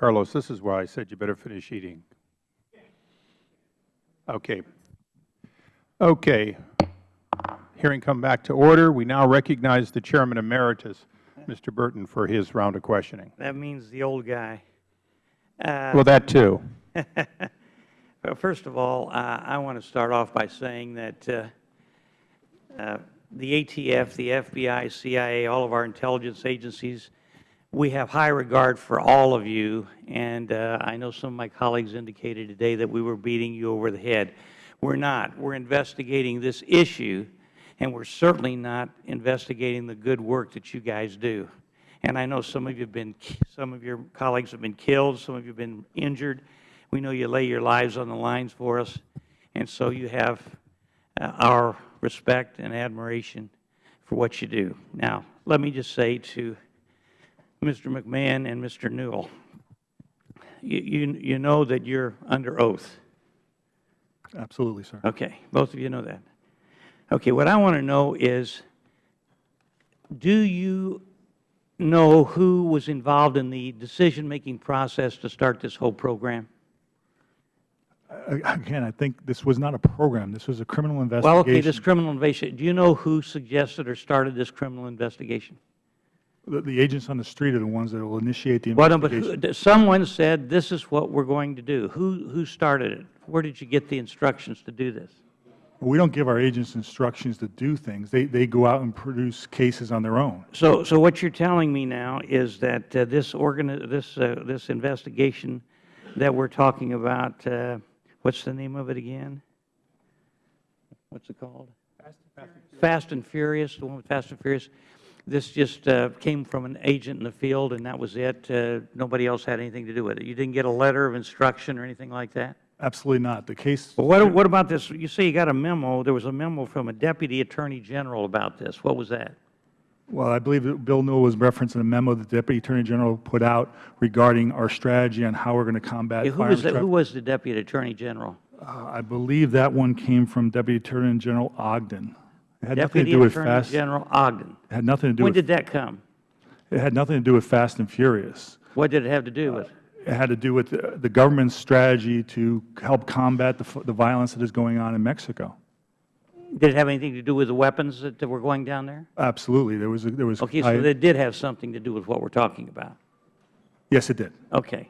Carlos, this is why I said you better finish eating. Okay. Okay. Hearing come back to order. We now recognize the Chairman Emeritus, Mr. Burton, for his round of questioning. That means the old guy. Uh, Well, that too. Well, first of all, uh, I want to start off by saying that uh, uh, the ATF, the FBI, CIA, all of our intelligence agencies, we have high regard for all of you, and uh, I know some of my colleagues indicated today that we were beating you over the head. We're not. We're investigating this issue, and we're certainly not investigating the good work that you guys do. And I know some of you have been, some of your colleagues have been killed, some of you have been injured. We know you lay your lives on the lines for us, and so you have uh, our respect and admiration for what you do. Now, let me just say to Mr. McMahon and Mr. Newell, you, you, you know that you're under oath. Absolutely, sir. Okay, both of you know that. Okay, what I want to know is, do you know who was involved in the decision-making process to start this whole program? Again, I think this was not a program. This was a criminal investigation. Well, okay, this criminal investigation, do you know who suggested or started this criminal investigation? The, the agents on the street are the ones that will initiate the investigation. Well, no, but someone said, this is what we're going to do. Who, who started it? Where did you get the instructions to do this? We don't give our agents instructions to do things. They, they go out and produce cases on their own. So, so what you're telling me now is that uh, this organi, this, uh, this investigation that we're talking about, uh, what's the name of it again? What's it called? Fast and Furious, the one with Fast and Furious. This just uh, came from an agent in the field, and that was it? Uh, Nobody else had anything to do with it? You didn't get a letter of instruction or anything like that? Absolutely not. The case, Well, what, what about this? You say you got a memo. There was a memo from a Deputy Attorney General about this. What was that? well, I believe that Bill Newell was referencing a memo that the Deputy Attorney General put out regarding our strategy on how we're going to combat Who was, the, who was the Deputy Attorney General? Uh, I believe that one came from Deputy Attorney General Ogden. It had nothing to Deputy do with Attorney fast. General Ogden. It had nothing to do When with, did that come? it had nothing to do with Fast and Furious. What did it have to do uh, with? It had to do with the the government's strategy to help combat the f- the violence that is going on in Mexico. Did it have anything to do with the weapons that that were going down there? Absolutely. There was, a- there was. Okay, I- so that did have something to do with what we're talking about. Yes, it did. Okay.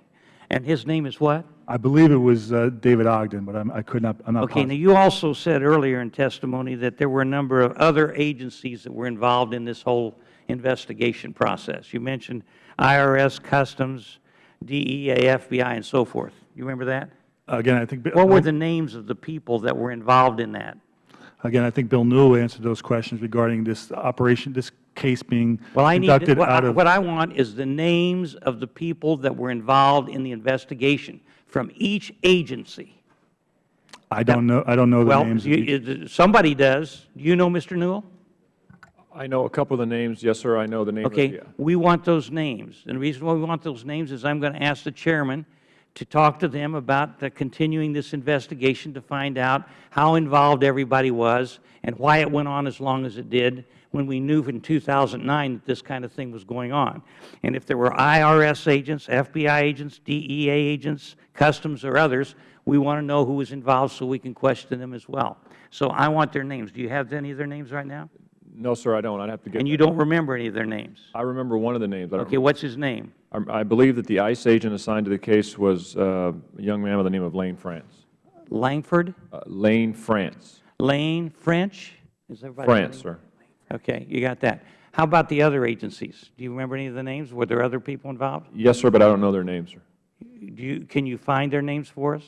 And his name is what? I believe it was uh, David Ogden, but I'm, I could not, I'm not Okay, now you also said earlier in testimony that there were a number of other agencies that were involved in this whole investigation process. You mentioned IRS, Customs, DEA, FBI, and so forth. You remember that? Again, I think, What were the names of the people that were involved in that? again, I think Bill Newell answered those questions regarding this operation, this case being Well, I need, conducted what out I- of. what I want is the names of the people that were involved in the investigation from each agency. I don't know, I don't know the Well, names. of you- somebody does. Do you know, Mr. Newell? I know a couple of the names. Yes, sir, I know the name of Okay, the, we want those names. And the reason why we want those names is I'm going to ask the chairman to talk to them about uh, continuing this investigation to find out how involved everybody was and why it went on as long as it did when we knew in 2009 that this kind of thing was going on. And if there were IRS agents, FBI agents, DEA agents, Customs or others, we want to know who was involved so we can question them as well. So I want their names. Do you have any of their names right now? no, sir, I don't. I'd have to get. And you that. don't remember any of their names? I remember one of the names. Okay, what's his name? I I believe that the ICE agent assigned to the case was uh, a young man by the name of Lane France. Langford? Uh, Lane France. Lane French? Is everybody? France, sir. Okay, you got that. How about the other agencies? Do you remember any of the names? Were there other people involved? Yes, sir, but I don't know their names, sir. Do you, can you find their names for us?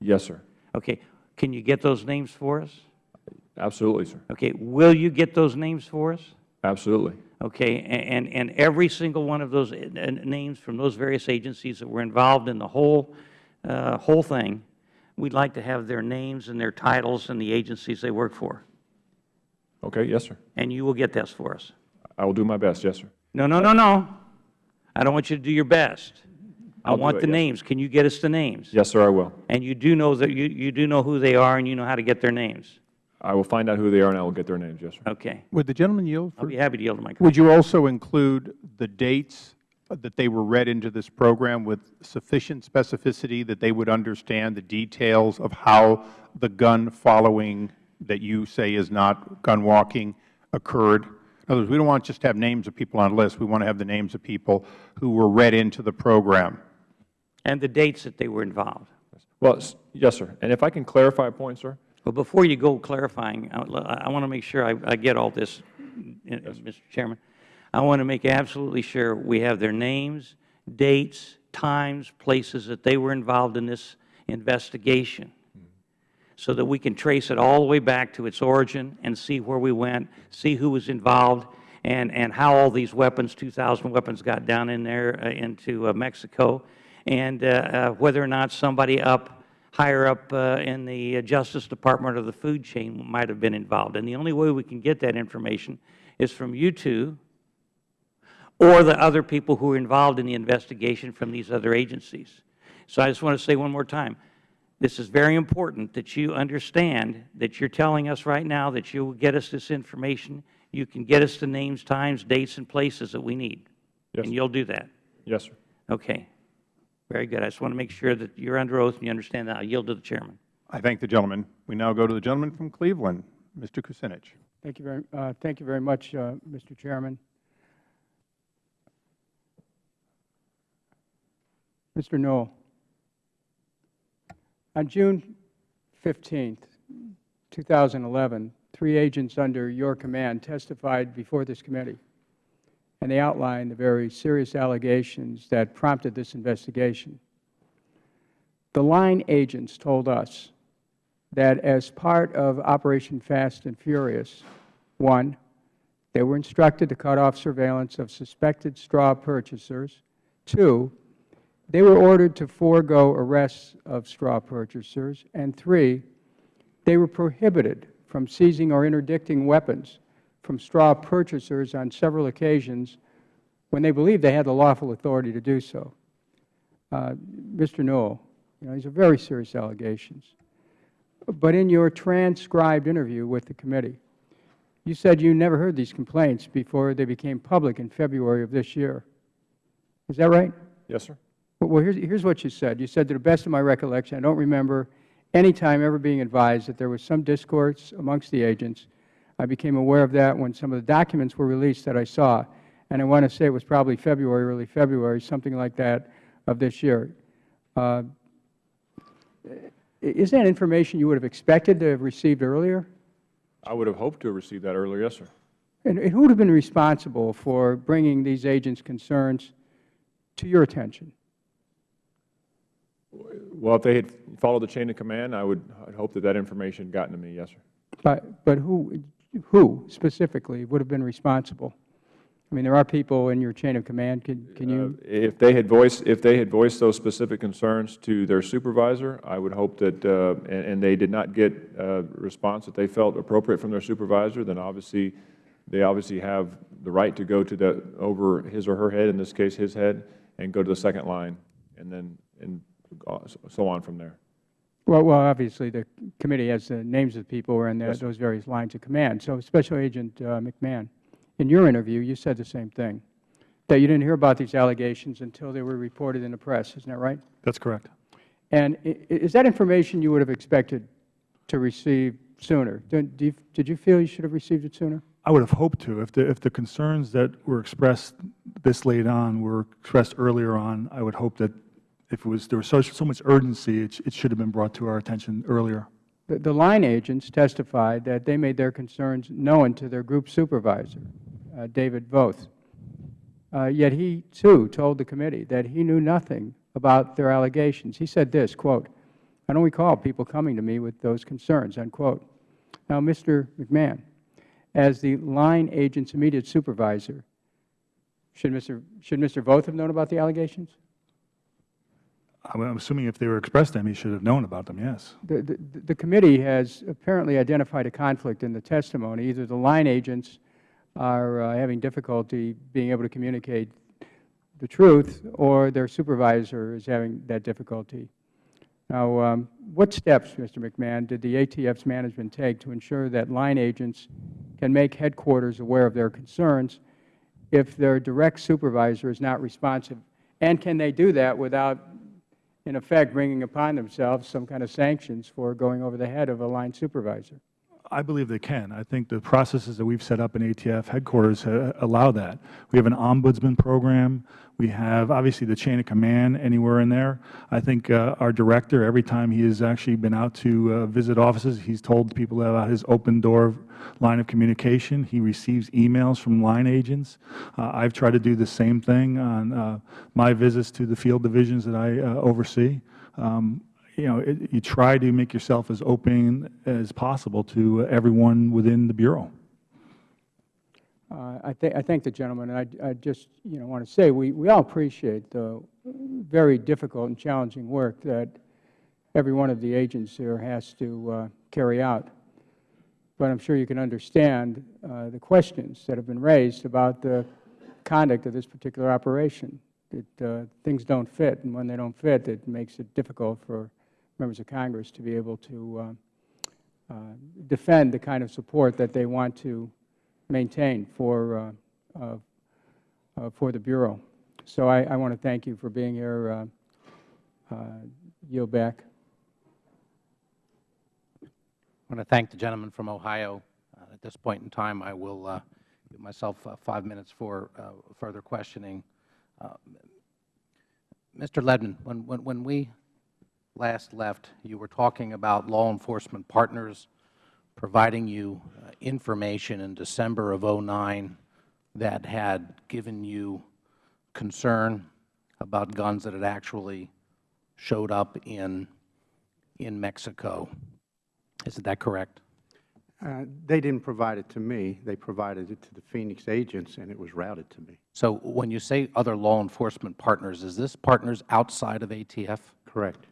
Yes, sir. Okay, can you get those names for us? Absolutely, sir. Okay, will you get those names for us? Absolutely. Okay, and, and every single one of those uh, names from those various agencies that were involved in the whole, uh, whole thing, we'd like to have their names and their titles and the agencies they work for. Okay, yes, sir. And you will get this for us. I will do my best, yes, sir. No, no, no, no. I don't want you to do your best. I I'll do want it, the yes. names. Can you get us the names? Yes, sir, I will. And you do know that you, you do know who they are and you know how to get their names. I will find out who they are and I will get their names, yes, sir. Okay. Would the gentleman yield? I'll be happy to yield to my colleague. Would you also include the dates that they were read into this program with sufficient specificity that they would understand the details of how the gun following that you say is not gun walking occurred? In other words, we don't want just to have names of people on a list. We want to have the names of people who were read into the program. And the dates that they were involved. Well, yes, sir. And if I can clarify a point, sir? Well, before you go clarifying, I want to make sure I I get all this, uh, Mr. Chairman. I want to make absolutely sure we have their names, dates, times, places that they were involved in this investigation, so that we can trace it all the way back to its origin and see where we went, see who was involved, and and how all these weapons, 2,000 weapons, got down in there uh, into uh, Mexico, and uh, uh, whether or not somebody up higher up uh, in the Justice Department or the food chain might have been involved. And the only way we can get that information is from you two or the other people who are involved in the investigation from these other agencies. So I just want to say one more time, this is very important that you understand that you're telling us right now that you will get us this information. You can get us the names, times, dates, and places that we need. Yes. And you'll do that. Yes, sir. Okay. Very good. I just want to make sure that you're under oath and you understand that. I yield to the Chairman. I thank the gentleman. We now go to the gentleman from Cleveland, Mr. Kucinich. Thank you very, uh, thank you very much, uh, Mr. Chairman. Mr. Newell, on June 15, 2011, three agents under your command testified before this committee, and they outlined the very serious allegations that prompted this investigation. The line agents told us that as part of Operation Fast and Furious, one, they were instructed to cut off surveillance of suspected straw purchasers. Two, they were ordered to forego arrests of straw purchasers. And three, they were prohibited from seizing or interdicting weapons from straw purchasers on several occasions when they believed they had the lawful authority to do so. Uh, Mr. Newell, you know, these are very serious allegations. But in your transcribed interview with the committee, you said you never heard these complaints before they became public in February of this year. Is that right? Yes, sir. Well, here's, here's what you said. You said, to the best of my recollection, I don't remember any time ever being advised that there was some discourse amongst the agents. I became aware of that when some of the documents were released that I saw. And I want to say it was probably February, early February, something like that of this year. Uh, is that information you would have expected to have received earlier? I would have hoped to have received that earlier, yes, sir. And, and who would have been responsible for bringing these agents' concerns to your attention? Well, if they had followed the chain of command, I would I'd hope that that information had gotten to me, yes, sir. But, but who, who specifically would have been responsible? I mean, there are people in your chain of command. Can, can you? Uh, If they had voiced, if they had voiced those specific concerns to their supervisor, I would hope that, uh, and and they did not get a response that they felt appropriate from their supervisor, then obviously, they obviously have the right to go to the, over his or her head, in this case, his head, and go to the second line, and then, and so on from there. Well, well, obviously, the committee has the names of the people who are in the- Yes, those various lines of command. So Special Agent uh, McMahon, in your interview, you said the same thing, that you didn't hear about these allegations until they were reported in the press. Isn't that right? That's correct. And i- i- is that information you would have expected to receive sooner? Don't- you- Did you feel you should have received it sooner? I would have hoped to. If the, if the concerns that were expressed this late on were expressed earlier on, I would hope that if it was, there was so, so much urgency, it, it should have been brought to our attention earlier. The- The line agents testified that they made their concerns known to their group supervisor, uh, David Voth. Uh, Yet he, too, told the committee that he knew nothing about their allegations. He said this, quote, "I don't recall people coming to me with those concerns," unquote. Now, Mr. McMahon, as the line agent's immediate supervisor, should Mr. should Mr. Voth have known about the allegations? I'm assuming if they were expressed to him, he should have known about them, yes. The, the, the committee has apparently identified a conflict in the testimony. Either the line agents are uh, having difficulty being able to communicate the truth, or their supervisor is having that difficulty. Now, um, what steps, Mr. McMahon, did the ATF's management take to ensure that line agents can make headquarters aware of their concerns if their direct supervisor is not responsive? And can they do that without, in effect, bringing upon themselves some kind of sanctions for going over the head of a line supervisor? I believe they can. I think the processes that we've set up in ATF headquarters uh, allow that. We have an ombudsman program. We have, obviously, the chain of command anywhere in there. I think uh, our director, every time he has actually been out to uh, visit offices, he's told people about his open door line of communication. He receives emails from line agents. Uh, I've tried to do the same thing on uh, my visits to the field divisions that I uh, oversee. Um, you know, it, you try to make yourself as open as possible to everyone within the Bureau. Uh, I, th I thank the gentleman, and I, I just, you know, want to say we, we all appreciate the very difficult and challenging work that every one of the agents here has to uh, carry out. But I'm sure you can understand uh, the questions that have been raised about the conduct of this particular operation. That uh, things don't fit, and when they don't fit, it makes it difficult for members of Congress to be able to uh, uh, defend the kind of support that they want to maintain for, uh, uh, for the Bureau. So I, I want to thank you for being here. Yield back. I want to thank the gentleman from Ohio. At this point in time, I will give myself five minutes for further questioning. Mr. Leadmon, when, when, when we last left, you were talking about law enforcement partners providing you uh, information in December of '09 that had given you concern about guns that had actually showed up in, in Mexico. Is that correct? Uh, They didn't provide it to me. They provided it to the Phoenix agents, and it was routed to me. So when you say other law enforcement partners, is this partners outside of ATF? Correct.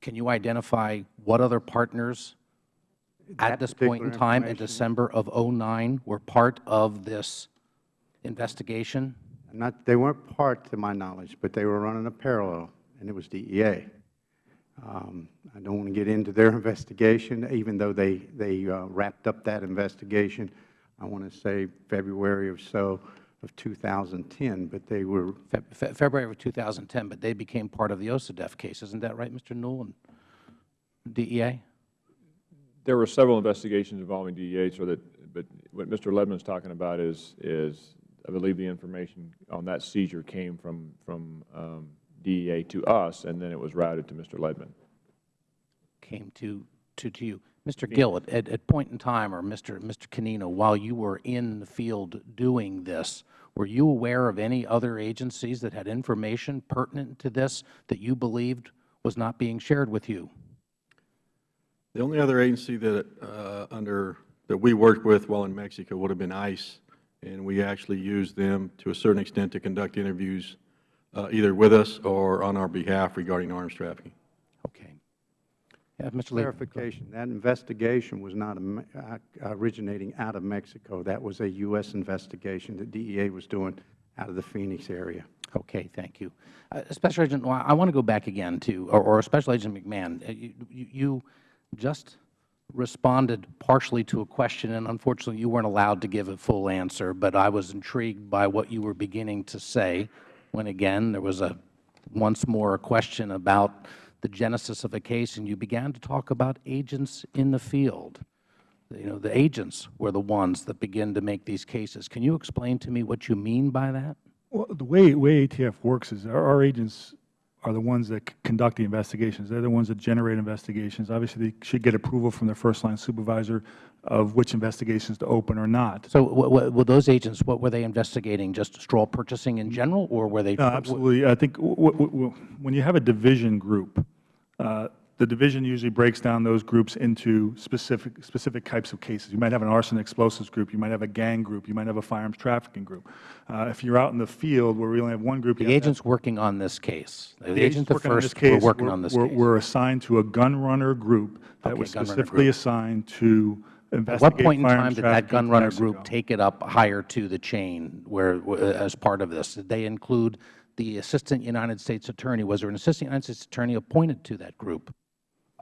Can you identify what other partners That at this point in time in December of '09 were part of this investigation? Not, they weren't part, to my knowledge, but they were running a parallel, and it was DEA. Um, I don't want to get into their investigation, even though they, they uh, wrapped up that investigation, I want to say February or so of 2010, but they were, Fe- Fe- February of 2010, but they became part of the OCDETF case. Isn't that right, Mr. Newell and DEA? There were several investigations involving DEA, so that, but what Mr. Leadmon is talking about is, is I believe the information on that seizure came from, from um, DEA to us, and then it was routed to Mr. Leadmon. came to, to, to you. Mr. Gil, at, at, at point in time, or Mr. Mr. Canino, while you were in the field doing this, were you aware of any other agencies that had information pertinent to this that you believed was not being shared with you? The only other agency that, uh, under, that we worked with while in Mexico would have been ICE, and we actually used them to a certain extent to conduct interviews uh, either with us or on our behalf regarding arms trafficking. Mr. Clarification, that investigation was not uh, originating out of Mexico. That was a U.S. investigation that DEA was doing out of the Phoenix area. Okay, thank you. Uh, Special Agent, I want to go back again to, or, or Special Agent McMahon. Uh, You, you you just responded partially to a question, and unfortunately, you weren't allowed to give a full answer, but I was intrigued by what you were beginning to say when, again, there was a, once more, a question about the genesis of a case, and you began to talk about agents in the field. You know, the agents were the ones that begin to make these cases. Can you explain to me what you mean by that? Well, the way, way ATF works is our, our agents are the ones that conduct the investigations. They're the ones that generate investigations. Obviously, they should get approval from their first-line supervisor of which investigations to open or not. So were those agents, what were they investigating? Just straw purchasing in general, or were they? No, absolutely. I think when you have a division group, uh, the division usually breaks down those groups into specific, specific types of cases. You might have an arson explosives group, you might have a gang group, you might have a firearms trafficking group. Uh, If you're out in the field where we only have one group, The to have- agents working on this case, the the agents the working on this first were case working were- on this were- case. Were assigned to a gun runner group that Okay, was specifically assigned to At what point in time did that gun runner group take it up higher to the chain where, as part of this? Did they include the Assistant United States Attorney? Was there an Assistant United States Attorney appointed to that group?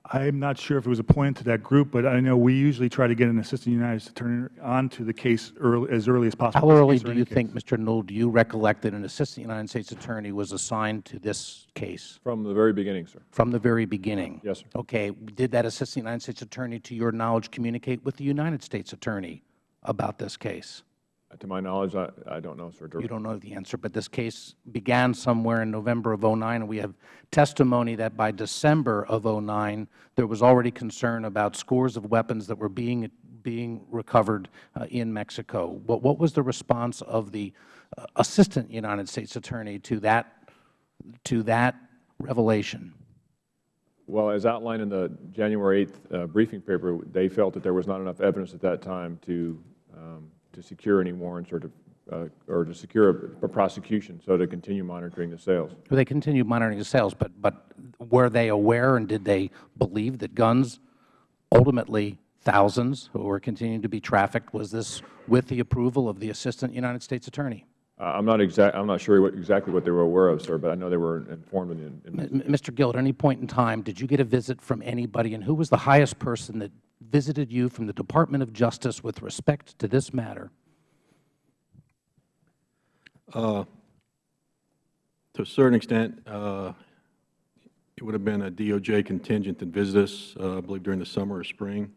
I'm not sure if it was appointed to that group, but I know we usually try to get an Assistant United States Attorney onto the case early, as early as possible. How early do you case. think, Mr. Newell, do you recollect that an Assistant United States Attorney was assigned to this case? From the very beginning, sir. From the very beginning? Yes, sir. Okay. Did that Assistant United States Attorney, to your knowledge, communicate with the United States Attorney about this case? To my knowledge, I, I don't know, sir. You don't know the answer, but this case began somewhere in November of '09, and we have testimony that by December of '09, there was already concern about scores of weapons that were being being recovered uh, in Mexico. What, what was the response of the uh, Assistant United States Attorney to that to that revelation? Well, as outlined in the January 8th uh, briefing paper, they felt that there was not enough evidence at that time to, um, to secure any warrants or to, uh, or to secure a, a prosecution, so to continue monitoring the sales. Well, They continued monitoring the sales, but, but were they aware and did they believe that guns, ultimately thousands who were continuing to be trafficked, was this with the approval of the Assistant United States Attorney? Uh, I'm not exact, I'm not sure what, exactly what they were aware of, sir, but I know they were informed in, in Mr. Gil, at any point in time, did you get a visit from anybody, and who was the highest person that visited you from the Department of Justice with respect to this matter? Uh, To a certain extent, uh, it would have been a DOJ contingent that visited us, uh, I believe during the summer or spring.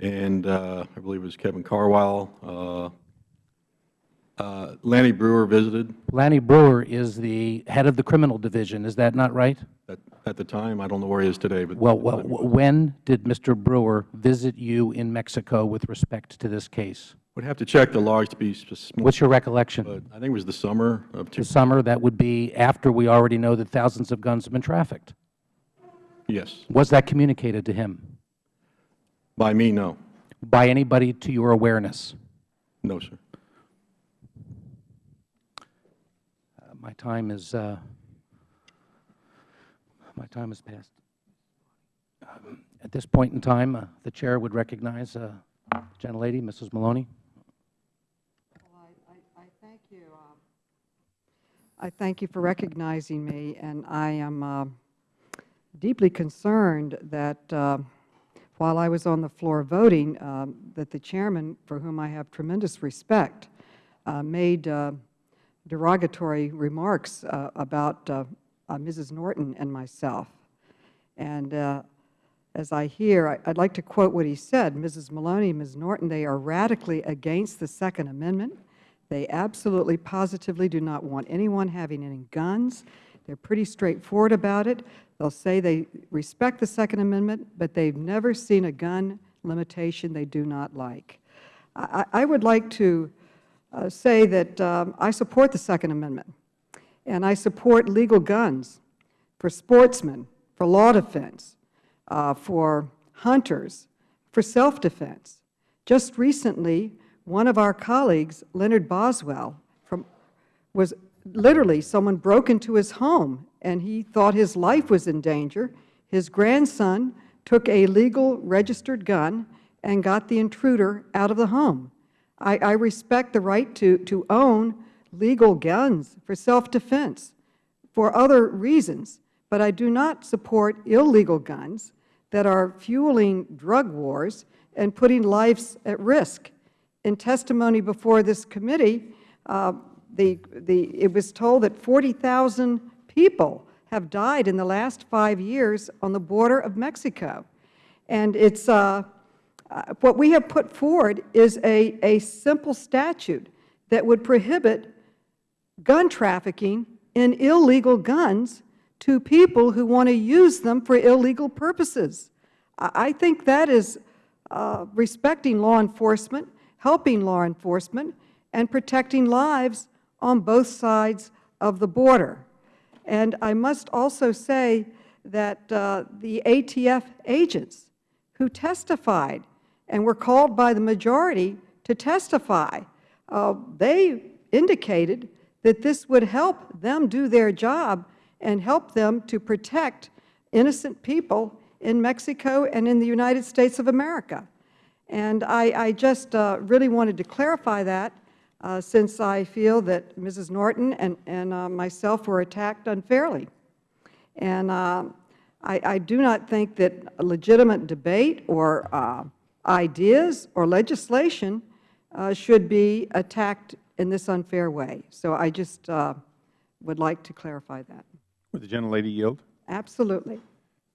And uh, I believe it was Kevin Carwile. Uh, Lanny Breuer visited Lanny Breuer is the head of the criminal division, is that not right? at at the time. I don't know where he is today, but. Well, well, when did Mr. Breuer visit you in Mexico with respect to this case? Would have to check the logs to be specific, What's your recollection? but I think it was the summer of, two- The summer, that would be after we already know that thousands of guns have been trafficked. yes. Was that communicated to him By me, no. by anybody to your awareness? No, sir. Uh, My time is, uh, my time has passed. Um, At this point in time, uh, the Chair would recognize uh, gentlelady, Mrs. Maloney. I thank you. um, I thank you for recognizing me, and I am uh, deeply concerned that uh, while I was on the floor voting, um, that the chairman, for whom I have tremendous respect, uh, made uh, derogatory remarks uh, about uh, uh, Mrs. Norton and myself. And uh, as I hear, I- I'd like to quote what he said. Mrs. Maloney, Ms. Norton, they are radically against the Second Amendment. They absolutely, positively do not want anyone having any guns. They're pretty straightforward about it. They'll say they respect the Second Amendment, but they've never seen a gun limitation they do not like. I I would like to uh, say that um, I support the Second Amendment, and I support legal guns for sportsmen, for law defense, uh, for hunters, for self-defense. Just recently, one of our colleagues, Leonard Boswell, from, was literally someone broke into his home, and he thought his life was in danger. His grandson took a legal registered gun and got the intruder out of the home. I, I respect the right to, to own legal guns for self-defense for other reasons, but I do not support illegal guns that are fueling drug wars and putting lives at risk. In testimony before this committee, uh, the, the, it was told that 40,000 people have died in the last five years on the border of Mexico. And it's, uh, what we have put forward is a, a simple statute that would prohibit gun trafficking in illegal guns to people who want to use them for illegal purposes. I I think that is uh, respecting law enforcement, helping law enforcement, and protecting lives on both sides of the border. And I must also say that uh, the ATF agents who testified and were called by the majority to testify, uh, they indicated that this would help them do their job and help them to protect innocent people in Mexico and in the United States of America. And I, I just uh, really wanted to clarify that uh, since I feel that Mrs. Norton and, and uh, myself were attacked unfairly. And uh, I, I do not think that a legitimate debate or uh, ideas or legislation uh, should be attacked in this unfair way. So I just uh, would like to clarify that. Would the gentlelady yield? Absolutely.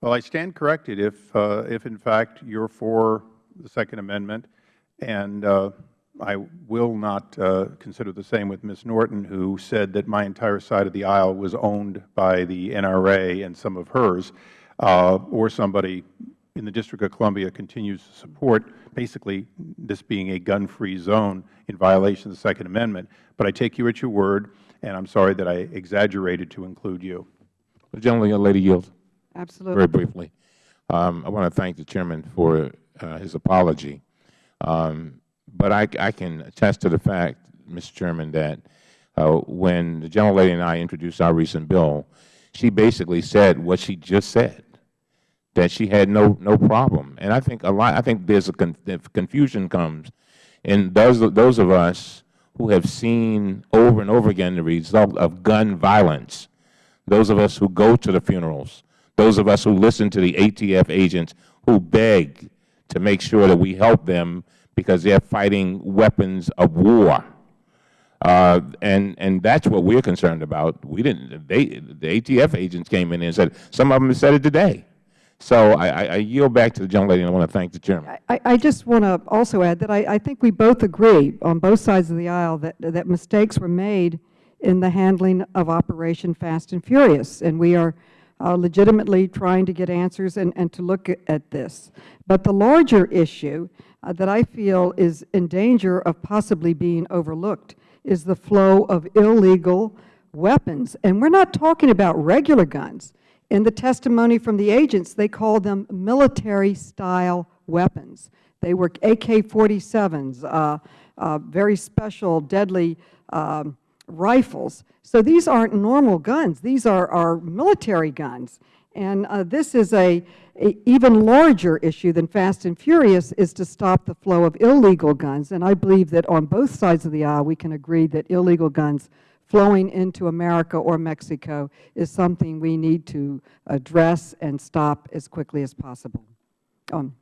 Well, I stand corrected if, uh, if in fact you're for the Second Amendment, and uh, I will not uh, consider the same with Ms. Norton, who said that my entire side of the aisle was owned by the NRA and some of hers, uh, or somebody in the District of Columbia continues to support basically this being a gun-free zone in violation of the Second Amendment. But I take you at your word, and I'm sorry that I exaggerated to include you. The Lady yields. Absolutely. Very briefly. Um, I want to thank the Chairman for uh, his apology. Um, but I, I can attest to the fact, Mr. Chairman, that uh, when the gentlelady and I introduced our recent bill, she basically said what she just said, that she had no, no problem. And I think a lot, I think there's a con confusion comes in those, those of us who have seen over and over again the result of gun violence, those of us who go to the funerals, those of us who listen to the ATF agents who beg to make sure that we help them because they are fighting weapons of war. Uh, and and that's what we're concerned about. We didn't. They the ATF agents came in and said some of them said it today. So I, I, yield back to the gentlelady, and I want to thank the chairman. I, I just want to also add that I, I think we both agree on both sides of the aisle that, that mistakes were made in the handling of Operation Fast and Furious, and we are uh, legitimately trying to get answers and, and to look at, this. But the larger issue uh, that I feel is in danger of possibly being overlooked is the flow of illegal weapons. And we're not talking about regular guns. In the testimony from the agents, they called them military-style weapons. They were AK-47s, uh, uh, very special, deadly um, rifles. So these aren't normal guns. These are, are military guns. And uh, this is a, even larger issue than Fast and Furious is to stop the flow of illegal guns. And I believe that on both sides of the aisle we can agree that illegal guns flowing into America or Mexico is something we need to address and stop as quickly as possible. Um,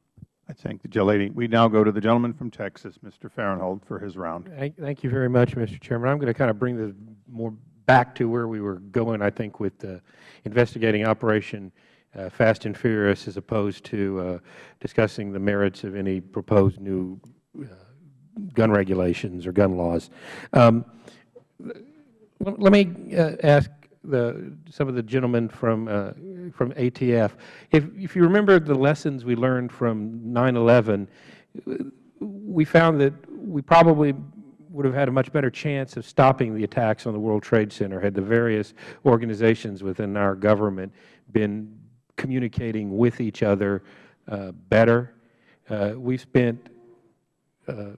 I thank the gentlelady. We now go to the gentleman from Texas, Mr. Farenthold, for his round. Thank, thank you very much, Mr. Chairman. I'm going to kind of bring this more back to where we were going, I think, with uh, investigating Operation uh, Fast and Furious as opposed to uh, discussing the merits of any proposed new uh, gun regulations or gun laws. Um, let me uh, ask the, some of the gentlemen from, uh, from ATF. If, if you remember the lessons we learned from 9-11, we found that we probably would have had a much better chance of stopping the attacks on the World Trade Center had the various organizations within our government been communicating with each other uh, better. Uh, we spent uh,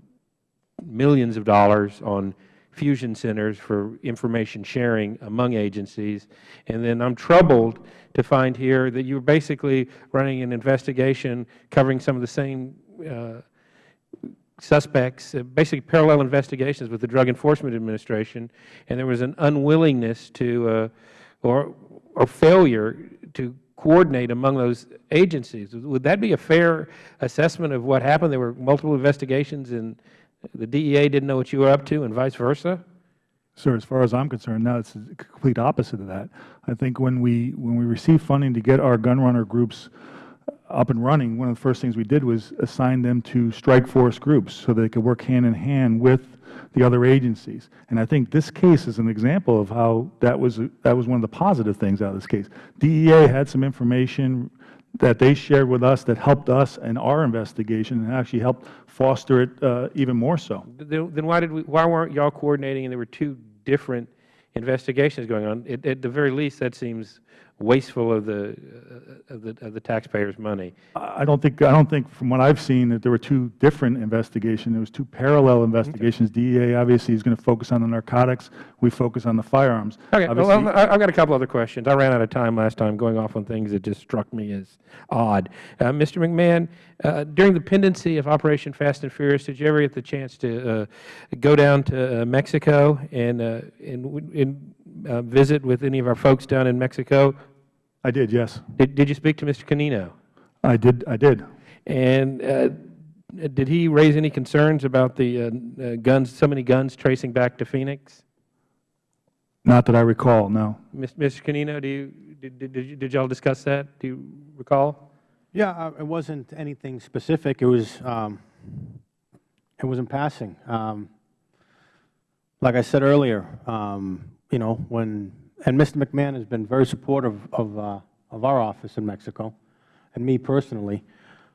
millions of dollars on fusion centers for information sharing among agencies. And then I'm troubled to find here that you are basically running an investigation covering some of the same uh, suspects, uh, basically parallel investigations with the Drug Enforcement Administration, and there was an unwillingness to, uh, or, or failure to coordinate among those agencies. Would that be a fair assessment of what happened? There were multiple investigations and the DEA didn't know what you were up to and vice versa? Sir, as far as I'm concerned, now it's the complete opposite of that. I think when we, when we received funding to get our gun runner groups up and running, one of the first things we did was assign them to strike force groups so they could work hand in hand with the other agencies. And I think this case is an example of how that was, that was one of the positive things out of this case. DEA had some information that they shared with us that helped us in our investigation and actually helped foster it uh, even more so. Then why, did we, why weren't you all coordinating and there were two different investigations going on? At the very least, that seems wasteful of the, uh, of the, of the taxpayers' money. I don't think, I don't think from what I've seen that there were two different investigations. There was two parallel investigations. Okay. DEA obviously is going to focus on the narcotics. We focus on the firearms. Okay. Obviously, well, I've got a couple other questions. I ran out of time last time going off on things that just struck me as odd. Uh, Mr. McMahon, uh, during the pendency of Operation Fast and Furious, did you ever get the chance to uh, go down to uh, Mexico and, uh, and, and visit with any of our folks down in Mexico? I did, yes. Did, did you speak to Mr. Canino? I did, I did. And uh, did he raise any concerns about the uh, uh, guns, so many guns tracing back to Phoenix? Not that I recall, no. Mis- Mr. Canino, do you, did, did, did you- did y'all discuss that? Do you recall? Yeah, uh, it wasn't anything specific. It was, um, it was in passing. Um, Like I said earlier, um, you know, when, and Mr. McMahon has been very supportive of, uh, of our office in Mexico, and me personally.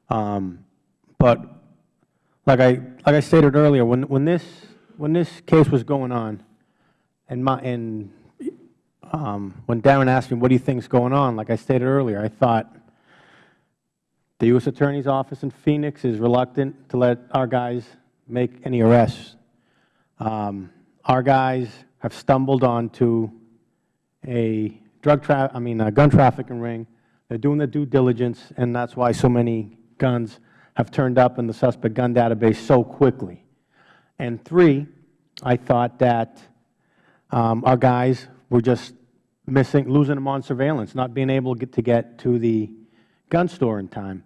Um, But like I, like I stated earlier, when, when this, when this case was going on, and my, and um, when Darren asked me, what do you think is going on, like I stated earlier, I thought, the U.S. Attorney's Office in Phoenix is reluctant to let our guys make any arrests. Um, our guys have stumbled onto a drug tra I mean, a gun trafficking ring. They're doing their due diligence, and that's why so many guns have turned up in the suspect gun database so quickly. And three, I thought that um, our guys were just missing, losing them on surveillance, not being able to get, to get to the gun store in time.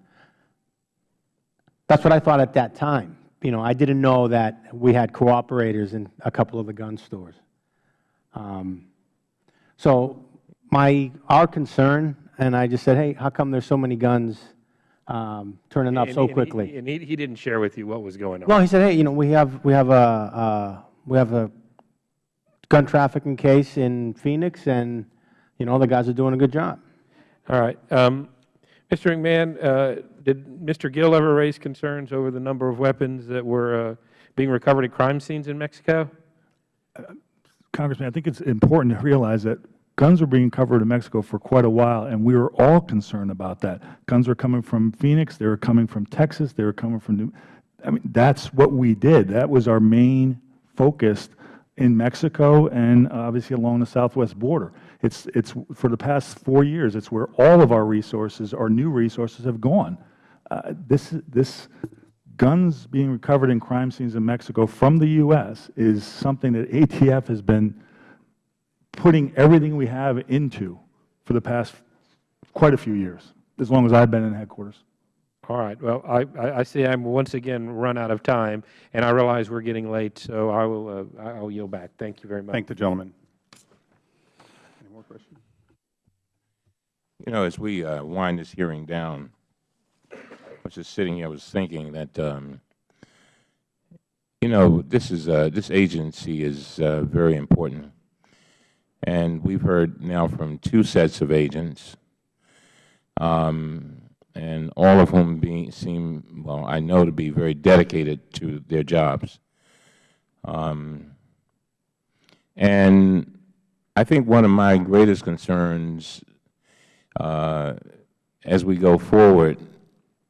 That's what I thought at that time. You know, I didn't know that we had cooperators in a couple of the gun stores. Um, so my, our concern, and I just said, hey, how come there's so many guns um, turning up And- so and he- quickly? And he, he didn't share with you what was going on? Well, he said, hey, you know, we have, we have a, uh, we have a gun trafficking case in Phoenix, and, you know, the guys are doing a good job. All right. Um, Mr. McMahon, uh, did Mr. Gil ever raise concerns over the number of weapons that were uh, being recovered at crime scenes in Mexico? Congressman, I think it's important to realize that guns were being covered in Mexico for quite a while, and we were all concerned about that. Guns were coming from Phoenix, they were coming from Texas, they were coming from New, I mean, that's what we did. That was our main focus in Mexico and obviously along the southwest border. It's, it's, for the past four years, it's where all of our resources, our new resources have gone. Uh, this, this, guns being recovered in crime scenes in Mexico from the U.S. is something that ATF has been putting everything we have into for the past quite a few years, as long as I've been in headquarters. All right. Well, I, I I see I'm once again run out of time, and I realize we're getting late, so I will, uh, I will yield back. Thank you very much. Thank the gentleman. Any more questions? You know, as we uh, wind this hearing down, I was just sitting here, I was thinking that, um, you know, this is, uh, this agency is uh, very important. And we've heard now from two sets of agents, um, and all of whom being, seem, well, I know to be very dedicated to their jobs. Um, and I think one of my greatest concerns uh, as we go forward,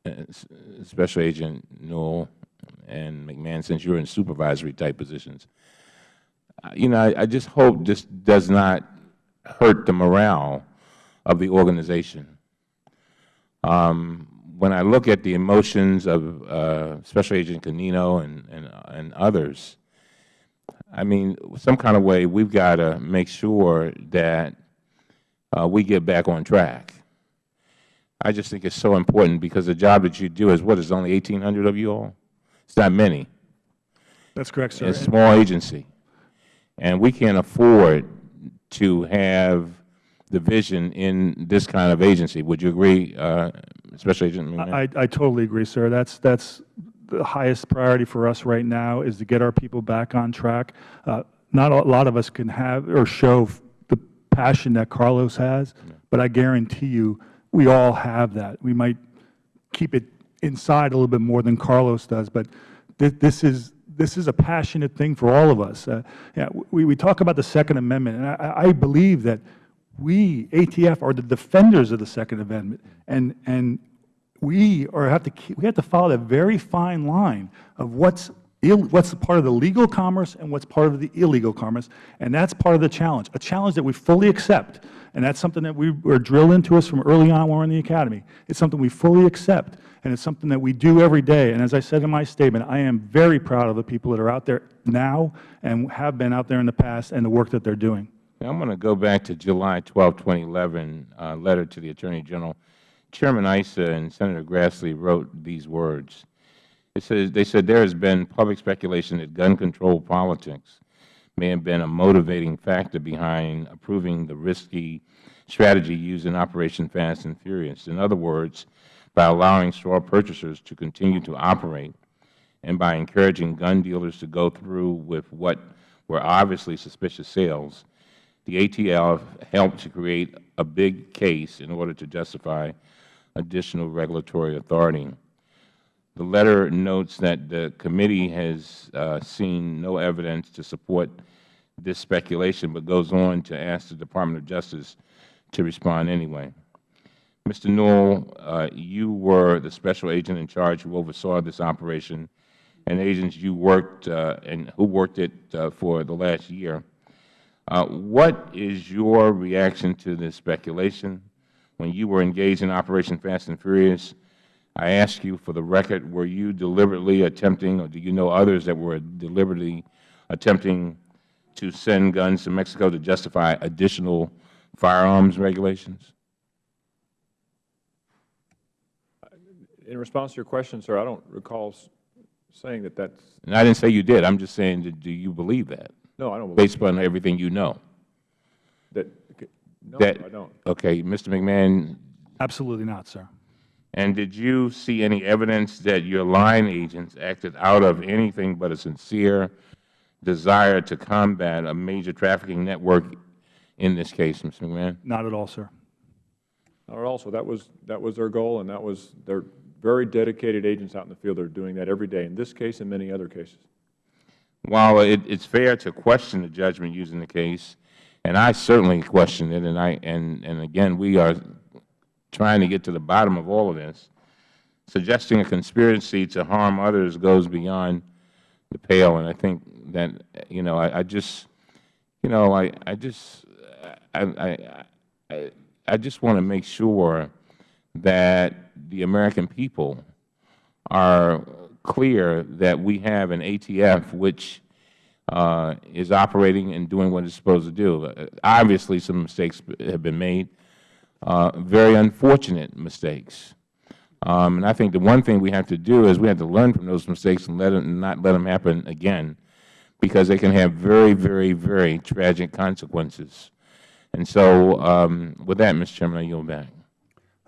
uh, Special Agent Newell and McMahon, since you're in supervisory type positions, you know, I, I just hope this does not hurt the morale of the organization. Um, when I look at the emotions of uh, Special Agent Canino and, and, and others, I mean, some kind of way we've got to make sure that uh, we get back on track. I just think it's so important because the job that you do is, what, is only 1,800 of you all? It's not many. That's correct, sir. It's a small agency. And we can't afford to have division in this kind of agency. Would you agree, uh, Special Agent? I, I totally agree, sir. That's, that's the highest priority for us right now is to get our people back on track. Uh, not a lot of us can have or show the passion that Carlos has, but I guarantee you we all have that. We might keep it inside a little bit more than Carlos does, but th this is this is a passionate thing for all of us. Uh, yeah, we, we talk about the Second Amendment, and I, I believe that we, ATF, are the defenders of the Second Amendment, and, and we are have to keep, we have to follow that very fine line of what's what's part of the legal commerce and what's part of the illegal commerce, and that's part of the challenge, a challenge that we fully accept, and that's something that we were drilled into us from early on when we were in the Academy. It's something we fully accept, and it's something that we do every day, and as I said in my statement, I am very proud of the people that are out there now and have been out there in the past and the work that they're doing. Now, I'm going to go back to July 12, 2011, uh, letter to the Attorney General. Chairman Issa and Senator Grassley wrote these words. Says, they said there has been public speculation that gun control politics may have been a motivating factor behind approving the risky strategy used in Operation Fast and Furious. In other words, by allowing straw purchasers to continue to operate and by encouraging gun dealers to go through with what were obviously suspicious sales, the ATF helped to create a big case in order to justify additional regulatory authority. The letter notes that the committee has uh, seen no evidence to support this speculation, but goes on to ask the Department of Justice to respond anyway. Mr. Newell, uh, you were the special agent in charge who oversaw this operation, and agents you worked uh, and who worked it uh, for the last year. Uh, what is your reaction to this speculation? When you were engaged in Operation Fast and Furious, I ask you for the record, were you deliberately attempting, or do you know others that were deliberately attempting to send guns to Mexico to justify additional firearms regulations? In response to your question, sir, I don't recall saying that that's, And I didn't say you did. I'm just saying, do- do you believe that, no, I don't believe based upon everything you know? that. No, That- I don't. Okay, Mr. McMahon, Absolutely not, sir. And did you see any evidence that your line agents acted out of anything but a sincere desire to combat a major trafficking network in this case, Mr. McMahon? Not at all, sir. Not at all. So that was, that was their goal, and that was, they're very dedicated agents out in the field that are doing that every day, in this case and many other cases. While it, it's fair to question the judgment using the case, and I certainly question it, and I and and again, we are trying to get to the bottom of all of this. Suggesting a conspiracy to harm others goes beyond the pale, and I think that you know, I, I just, you know, I I just, I I I, just want to make sure that the American people are clear that we have an ATF which uh, is operating and doing what it's supposed to do. Obviously, some mistakes have been made, very unfortunate mistakes. Um, and I think the one thing we have to do is we have to learn from those mistakes and let them, not let them happen again, because they can have very, very, very tragic consequences. And so, um, with that, Mr. Chairman, I yield back.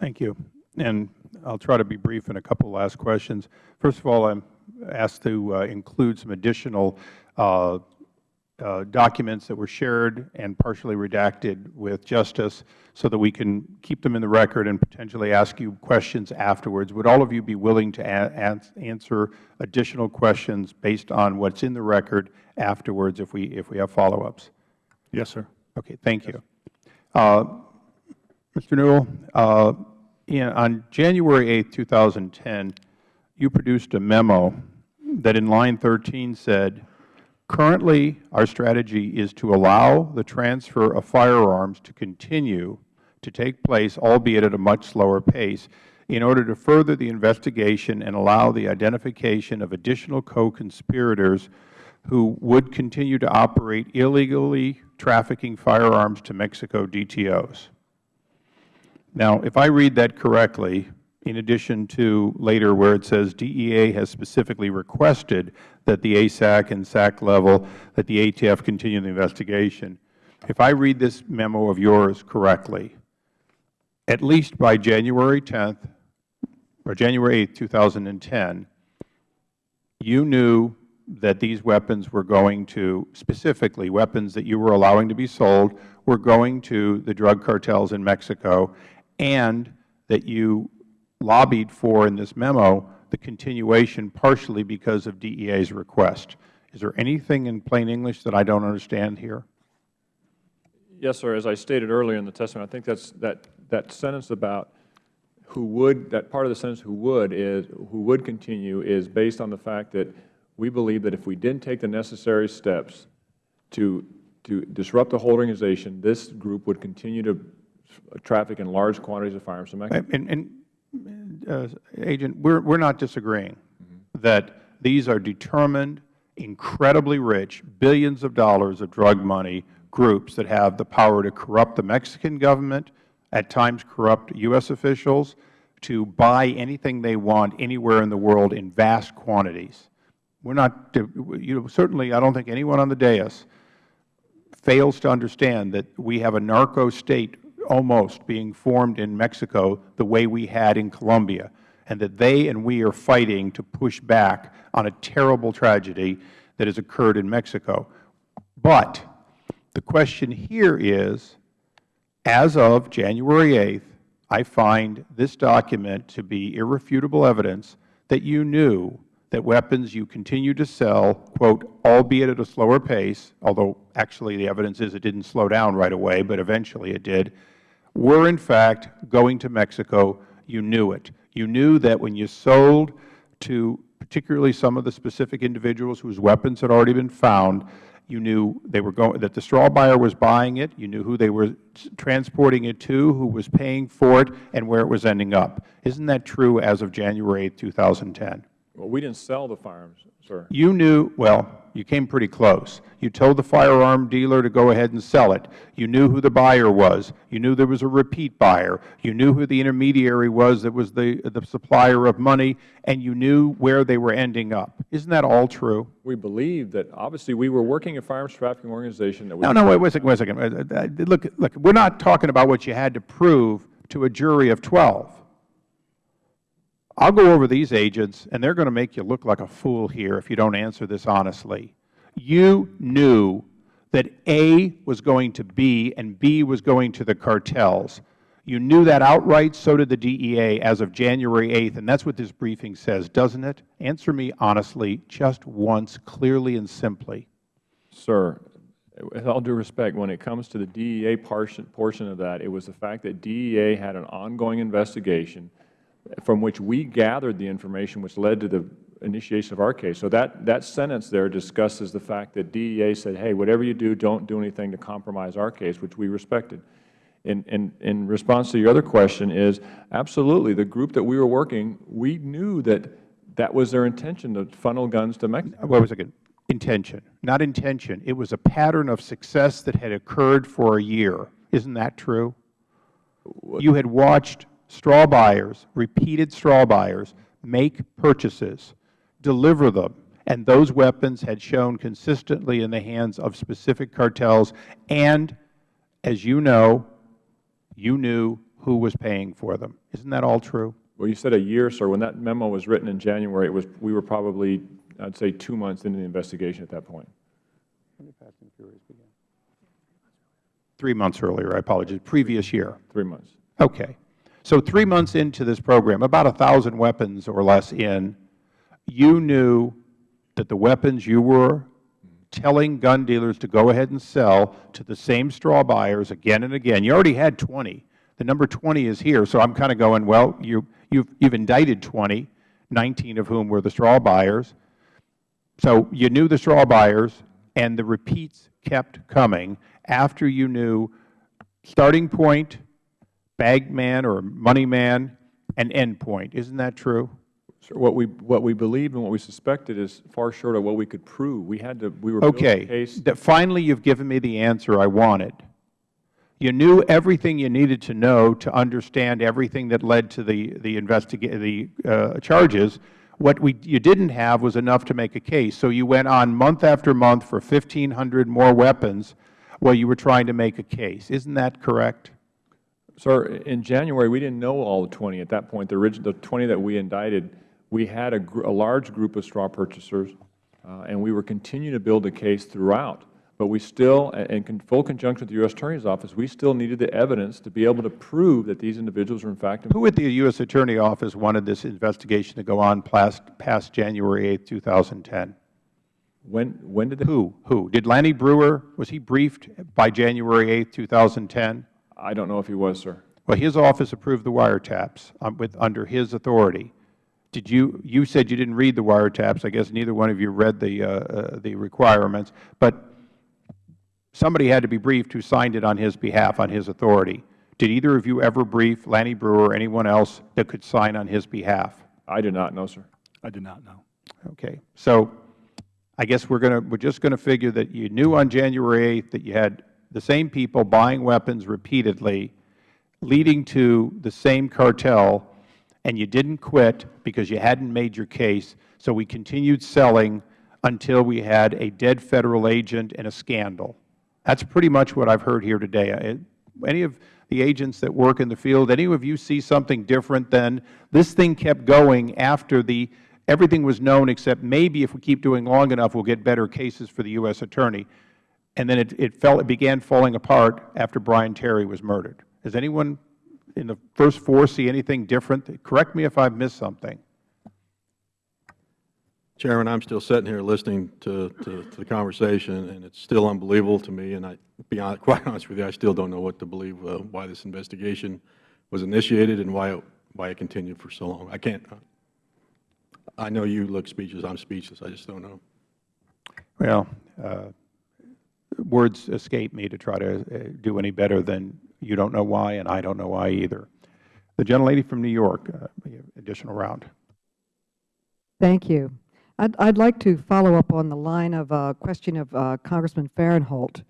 Thank you. And I'll try to be brief in a couple last questions. First of all, I'm asked to uh, include some additional uh, uh, documents that were shared and partially redacted with Justice so that we can keep them in the record and potentially ask you questions afterwards. Would all of you be willing to answer additional questions based on what's in the record afterwards if we, if we have follow-ups? Yes, sir. Okay, thank you. Uh, Mr. Newell, uh, in- on January 8, 2010, you produced a memo that in line 13 said, "Currently, our strategy is to allow the transfer of firearms to continue to take place, albeit at a much slower pace, in order to further the investigation and allow the identification of additional co-conspirators who would continue to operate illegally trafficking firearms to Mexico DTOs. Now, if I read that correctly, in addition to later where it says DEA has specifically requested that the ASAC and SAC level, that the ATF continue the investigation, if I read this memo of yours correctly, at least by January 10th or January 8, 2010, you knew that these weapons were going to, specifically weapons that you were allowing to be sold, were going to the drug cartels in Mexico, and that you lobbied for in this memo the continuation partially because of DEA's request. Is there anything in plain English that I don't understand here? Yes, sir. As I stated earlier in the testimony, I think that's, that, that sentence about who would, that part of the sentence who would is, who would continue is based on the fact that we believe that if we didn't take the necessary steps to, to disrupt the whole organization, this group would continue to traffic in large quantities of firearms And, and Uh, agent, we're, we're not disagreeing mm-hmm. that these are determined, incredibly rich, billions of dollars of drug money groups that have the power to corrupt the Mexican government, at times corrupt U.S. officials, to buy anything they want anywhere in the world in vast quantities. We're not, uh, you know, certainly I don't think anyone on the dais fails to understand that we have a narco state almost being formed in Mexico the way we had in Colombia, and that they and we are fighting to push back on a terrible tragedy that has occurred in Mexico. But the question here is, as of January 8th, I find this document to be irrefutable evidence that you knew that weapons you continue to sell, quote, albeit at a slower pace, although actually the evidence is it didn't slow down right away, but eventually it did, were in fact going to Mexico. You knew it. You knew that when you sold to particularly some of the specific individuals whose weapons had already been found, you knew they were going, that the straw buyer was buying it. You knew who they were transporting it to, who was paying for it, and where it was ending up. Isn't that true as of January 8, 2010? Well, we didn't sell the firearms, sir. You knew, well, you came pretty close. You told the firearm dealer to go ahead and sell it. You knew who the buyer was. You knew there was a repeat buyer. You knew who the intermediary was that was the, the supplier of money, and you knew where they were ending up. Isn't that all true? We believe that, obviously, we were working a firearms trafficking organization that was... No, no, wait, wait a second, wait a second. Uh, uh, Look, look, we're not talking about what you had to prove to a jury of 12. I'll go over these agents, and they're going to make you look like a fool here if you don't answer this honestly. You knew that A was going to B and B was going to the cartels. You knew that outright, so did the DEA as of January 8th, and that's what this briefing says, doesn't it? Answer me honestly, just once, clearly and simply. Sir, with all due respect, when it comes to the DEA portion of that, it was the fact that DEA had an ongoing investigation from which we gathered the information which led to the initiation of our case. So that, that sentence there discusses the fact that DEA said, hey, whatever you do, don't do anything to compromise our case, which we respected. In, in, in response to your other question is, absolutely, the group that we were working, we knew that that was their intention to funnel guns to Mexico. Wait a second. Intention, not intention. It was a pattern of success that had occurred for a year. Isn't that true? You had watched straw buyers, repeated straw buyers, make purchases, deliver them, and those weapons had shown consistently in the hands of specific cartels, and as you know, you knew who was paying for them. Isn't that all true? Well, you said a year, sir. When that memo was written in January, it was, we were probably, I'd say, two months into the investigation at that point. Three months earlier, I apologize. Previous year. Three months. Okay. So three months into this program, about a 1,000 weapons or less in, you knew that the weapons you were telling gun dealers to go ahead and sell to the same straw buyers again and again. You already had 20. The number 20 is here. So I'm kind of going, well, you, you've, you've indicted 20, 19 of whom were the straw buyers. So you knew the straw buyers, and the repeats kept coming after you knew starting point, bag man or money man, an end point. Isn't that true? Sir, what we, what we believed and what we suspected is far short of what we could prove. We had to, we were Okay. case. That Finally, you've given me the answer I wanted. You knew everything you needed to know to understand everything that led to the, the, investiga the uh, charges. What we, you didn't have was enough to make a case. So you went on month after month for 1,500 more weapons while you were trying to make a case. Isn't that correct? Sir, in January, we didn't know all the 20 at that point. The, the 20 that we indicted, we had a, a large group of straw purchasers, uh, and we were continuing to build a case throughout. But we still, in full conjunction with the U.S. Attorney's Office, we still needed the evidence to be able to prove that these individuals were in fact Who at the U.S. Attorney's Office wanted this investigation to go on past, past January 8, 2010? When, when did they? Who? Who? Did Lanny Breuer, was he briefed by January 8, 2010? I don't know if he was, sir. Well, his office approved the wiretaps um, with, under his authority. Did you, you said you didn't read the wiretaps. I guess neither one of you read the, uh, uh, the requirements. But somebody had to be briefed who signed it on his behalf, on his authority. Did either of you ever brief Lanny Breuer or anyone else that could sign on his behalf? I did not know, sir. I did not know. Okay. So I guess we're going to, we're just going to figure that you knew on January 8th that you had the same people buying weapons repeatedly, leading to the same cartel, and you didn't quit because you hadn't made your case, so we continued selling until we had a dead Federal agent and a scandal. That's pretty much what I've heard here today. Any of the agents that work in the field, any of you see something different than this thing kept going after the everything was known except maybe if we keep doing long enough, we'll get better cases for the U.S. Attorney. And then it, it, fell, it began falling apart after Brian Terry was murdered. Does anyone in the first four see anything different? Correct me if I've missed something. Chairman, I'm still sitting here listening to, to, to the conversation, and it's still unbelievable to me. And I, be honest, quite honest with you, I still don't know what to believe uh, why this investigation was initiated and why it, why it continued for so long. I can't. I know you look speechless. I'm speechless. I just don't know. Well, uh, words escape me to try to uh, do any better than you don't know why, and I don't know why either. The gentlelady from New York, uh, additional round. Thank you. I'd, I'd like to follow up on the line of uh, question of uh, Congressman Farenthold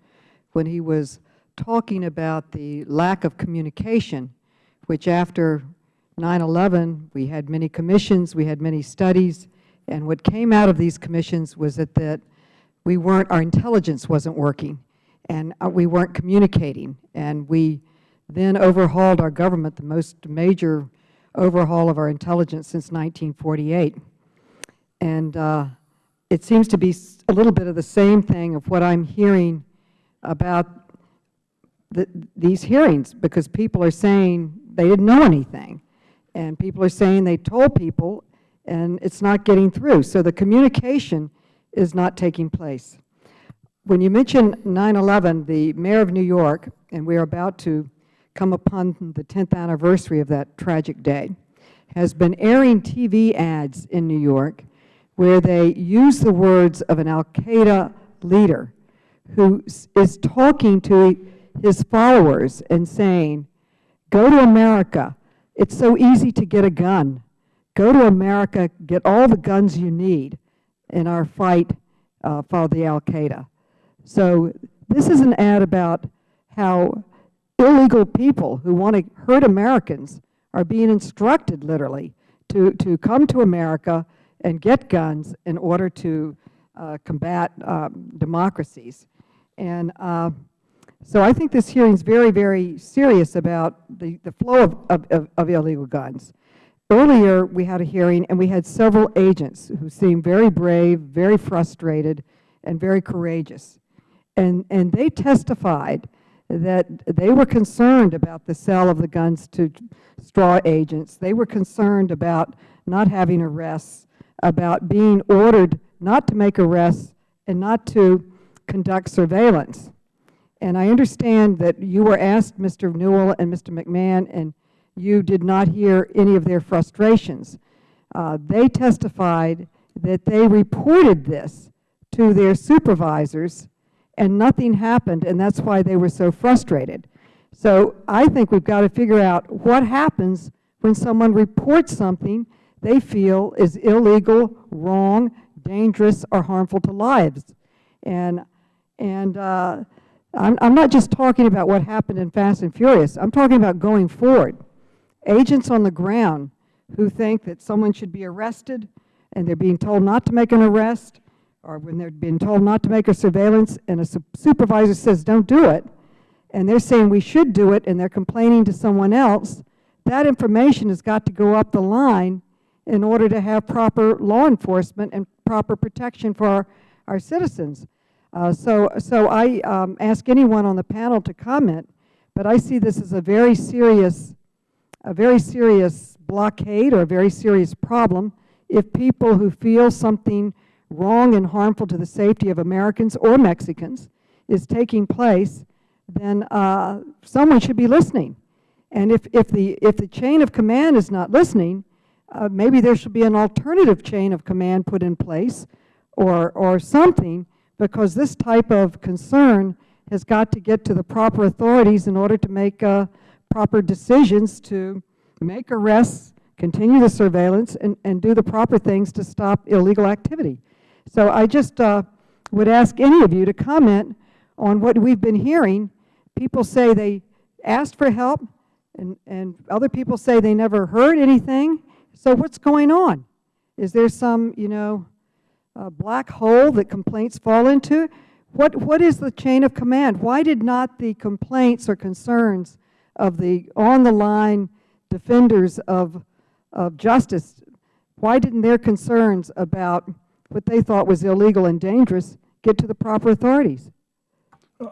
when he was talking about the lack of communication, which after 9-11, we had many commissions, we had many studies, and what came out of these commissions was that, that we weren't, our intelligence wasn't working, and uh, we weren't communicating, and we then overhauled our government, the most major overhaul of our intelligence since 1948. And uh, it seems to be a little bit of the same thing of what I'm hearing about the, these hearings, because people are saying they didn't know anything, and people are saying they told people, and it's not getting through. So the communication is not taking place. When you mention 9-11, the Mayor of New York, and we are about to come upon the 10th anniversary of that tragic day, has been airing TV ads in New York where they use the words of an al-Qaeda leader who is talking to his followers and saying, go to America. It's so easy to get a gun. Go to America, get all the guns you need in our fight uh, for the al-Qaeda. So this is an ad about how illegal people who want to hurt Americans are being instructed literally to, to come to America and get guns in order to uh, combat um, democracies. And uh, so I think this hearing is very, very serious about the, the flow of, of, of, of illegal guns. Earlier, we had a hearing, and we had several agents who seemed very brave, very frustrated, and very courageous. And, and they testified that they were concerned about the sale of the guns to straw agents. They were concerned about not having arrests, about being ordered not to make arrests and not to conduct surveillance. And I understand that you were asked, Mr. Newell and Mr. McMahon, and you did not hear any of their frustrations. Uh, they testified that they reported this to their supervisors and nothing happened, and that's why they were so frustrated. So I think we've got to figure out what happens when someone reports something they feel is illegal, wrong, dangerous, or harmful to lives. And, and uh, I'm, I'm not just talking about what happened in Fast and Furious. I'm talking about going forward. Agents on the ground who think that someone should be arrested and they're being told not to make an arrest, or when they're being told not to make a surveillance and a su supervisor says don't do it, and they're saying we should do it and they're complaining to someone else, that information has got to go up the line in order to have proper law enforcement and proper protection for our, our citizens. Uh, so, so I um, ask anyone on the panel to comment, but I see this as a very serious, a very serious blockade or a very serious problem if people who feel something wrong and harmful to the safety of Americans or Mexicans is taking place, then uh, someone should be listening. And if, if, the, if the chain of command is not listening, uh, maybe there should be an alternative chain of command put in place or, or something because this type of concern has got to get to the proper authorities in order to make uh, proper decisions to make arrests, continue the surveillance, and, and do the proper things to stop illegal activity. So I just uh, would ask any of you to comment on what we've been hearing people say they asked for help, and, and other people say they never heard anything. So what's going on? Is there some, you know, uh, black hole that complaints fall into? What, what is the chain of command? Why did not the complaints or concerns of the on-the-line defenders of, of justice, why didn't their concerns about what they thought was illegal and dangerous get to the proper authorities?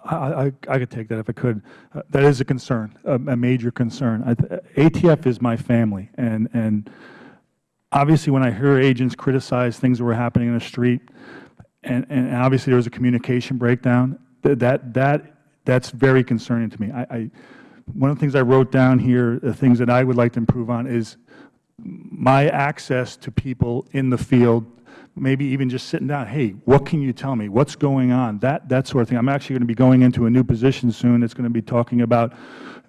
I, I, I could take that if I could. Uh, that is a concern, a, a major concern. I, ATF is my family, and, and obviously when I hear agents criticize things that were happening in the street, and, and obviously there was a communication breakdown, that, that, that that's very concerning to me. I, I, one of the things I wrote down here, the things that I would like to improve on is my access to people in the field, maybe even just sitting down, hey, what can you tell me? What's going on? That, that sort of thing. I'm actually going to be going into a new position soon that's going to be talking about,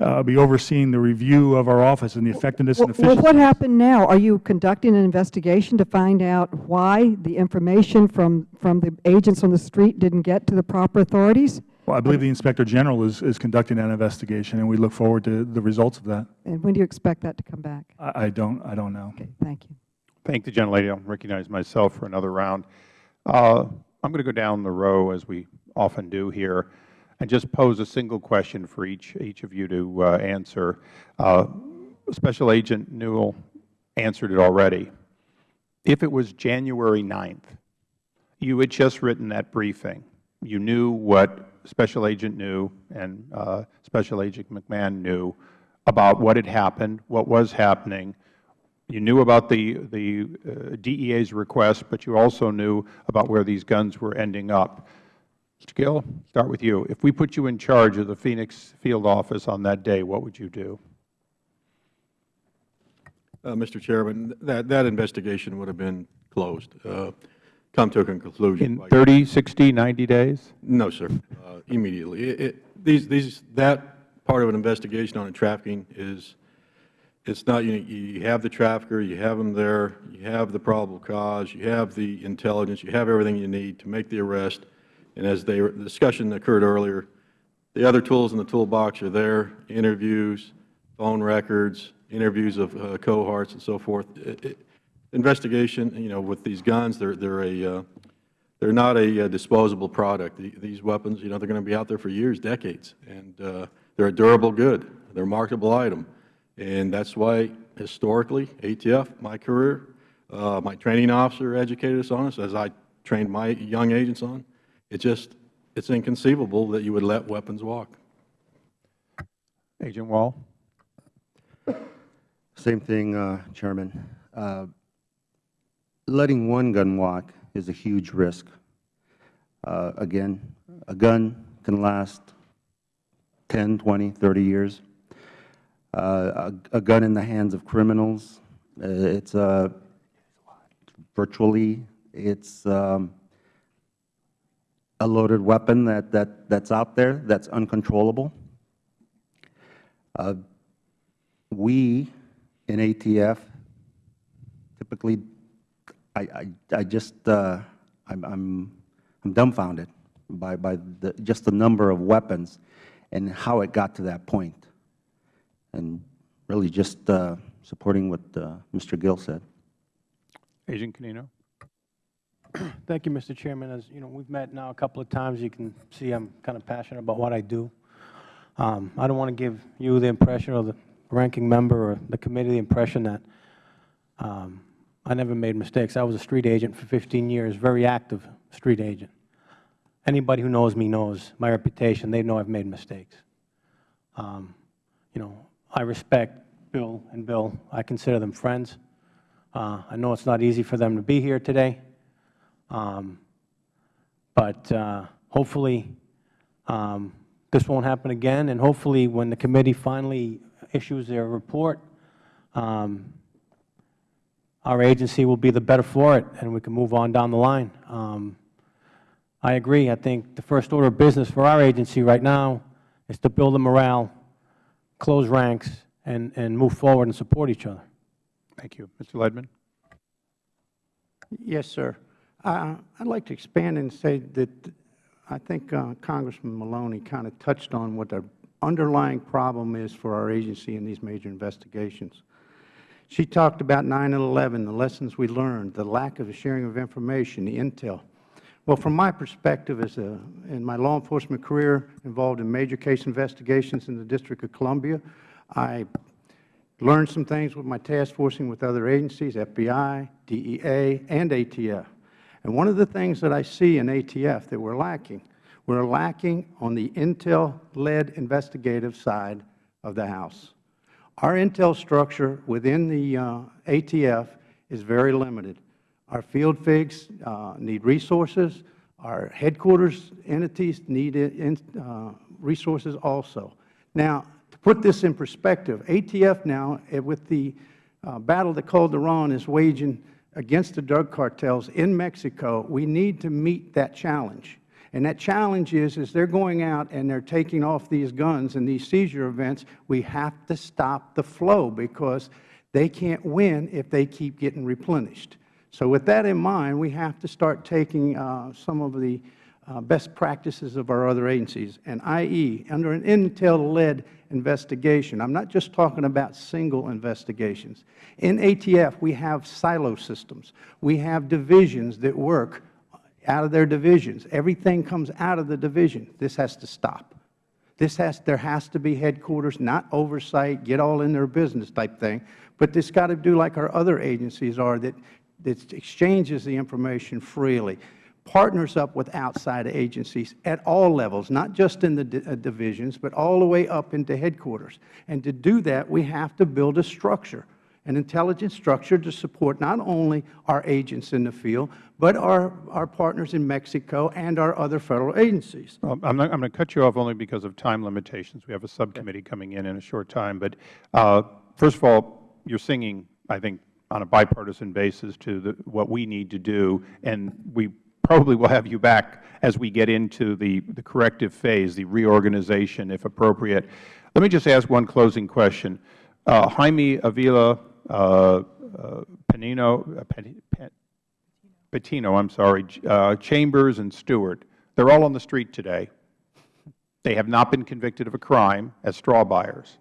uh, be overseeing the review of our office and the effectiveness and efficiency. Well, what happened now? Are you conducting an investigation to find out why the information from, from the agents on the street didn't get to the proper authorities? Well, I believe the Inspector General is, is conducting that investigation, and we look forward to the results of that. And when do you expect that to come back? I, I don't, I don't know. Okay, thank you. Thank the gentlelady. I'll recognize myself for another round. Uh, I'm going to go down the row, as we often do here, and just pose a single question for each, each of you to uh, answer. Uh, Special Agent Newell answered it already. If it was January 9th, you had just written that briefing. You knew what Special Agent knew and uh, Special Agent McMahon knew about what had happened, what was happening, you knew about the, the uh, DEA's request, but you also knew about where these guns were ending up. Mr. Gil, start with you. If we put you in charge of the Phoenix field office on that day, what would you do? Uh, Mr. Chairman, that, that investigation would have been closed, uh, come to a conclusion. In 30, 60, 90 days? No, sir, uh, immediately. It- it- These, these, that part of an investigation on a trafficking is, it's not, you, you have the trafficker, you have them there, you have the probable cause, you have the intelligence, you have everything you need to make the arrest. And as they, the discussion occurred earlier, the other tools in the toolbox are there, interviews, phone records, interviews of uh, cohorts and so forth. It- Investigation, you know, with these guns, they're, they're a, uh, they're not a uh, disposable product. The- These weapons, you know, they're going to be out there for years, decades, and uh, they're a durable good. They're a marketable item. And that's why, historically, ATF, my career, uh, my training officer educated us on this, as I trained my young agents on. It just, it's inconceivable that you would let weapons walk. Agent Wall? Same thing, uh, Chairman. Uh, Letting one gun walk is a huge risk. Uh, Again, a gun can last 10, 20, 30 years. Uh, A a gun in the hands of criminals, uh, it's uh, virtually, it's um, a loaded weapon that, that, that's out there, that's uncontrollable. Uh, We in ATF typically, I, I, I just, uh, I'm, I'm, I'm dumbfounded by, by the, just the number of weapons and how it got to that point. And really just uh, supporting what uh, Mr. Gil said. Agent Canino? Thank you, Mr. Chairman. As you know, we've met now a couple of times. You can see I'm kind of passionate about what I do. Um, I don't want to give you the impression or the ranking member or the committee the impression that um, I never made mistakes. I was a street agent for 15 years, very active street agent. Anybody who knows me knows my reputation. They know I've made mistakes. Um, you know, I respect Bill and Bill. I consider them friends. Uh, I know it's not easy for them to be here today. Um, but uh, hopefully um, this won't happen again, and hopefully when the committee finally issues their report, um, our agency will be the better for it, and we can move on down the line. Um, I agree. I think the first order of business for our agency right now is to build the morale, close ranks, and, and move forward and support each other. Thank you. Mr. Leadmon? Yes, sir. Uh, I'd like to expand and say that I think uh, Congressman Maloney kind of touched on what the underlying problem is for our agency in these major investigations. She talked about 9/11, the lessons we learned, the lack of sharing of information, the intel. Well, from my perspective as a, in my law enforcement career involved in major case investigations in the District of Columbia, I learned some things with my task forcing with other agencies, FBI, DEA, and ATF. And one of the things that I see in ATF that we're lacking, we're lacking on the intel-led investigative side of the House. Our intel structure within the uh, ATF is very limited. Our field FIGs uh, need resources. Our headquarters entities need in, uh, resources also. Now, to put this in perspective, ATF now, eh, with the uh, battle that Calderon is waging against the drug cartels in Mexico, we need to meet that challenge. And that challenge is, as they're going out and they're taking off these guns and these seizure events, we have to stop the flow because they can't win if they keep getting replenished. So with that in mind, we have to start taking uh, some of the uh, best practices of our other agencies, and i.e., under an intel-led investigation, I'm not just talking about single investigations. In ATF, we have silo systems. We have divisions that work out of their divisions. Everything comes out of the division. This has to stop. This has, there has to be headquarters, not oversight, get all in their business type thing, but this got to do like our other agencies are that that exchanges the information freely, partners up with outside agencies at all levels, not just in the uh, divisions, but all the way up into headquarters. And to do that, we have to build a structure, an intelligence structure to support not only our agents in the field, but our, our partners in Mexico and our other Federal agencies. Well, I'm, not, I'm going to cut you off only because of time limitations. We have a subcommittee coming in in a short time. But uh, first of all, you're singing, I think, on a bipartisan basis to the, what we need to do, and we probably will have you back as we get into the, the corrective phase, the reorganization, if appropriate. Let me just ask one closing question. Uh, Jaime Avila uh, uh, Penino, uh, Patino, I'm sorry, Chambers and Steward, they're all on the street today. They have not been convicted of a crime as straw buyers.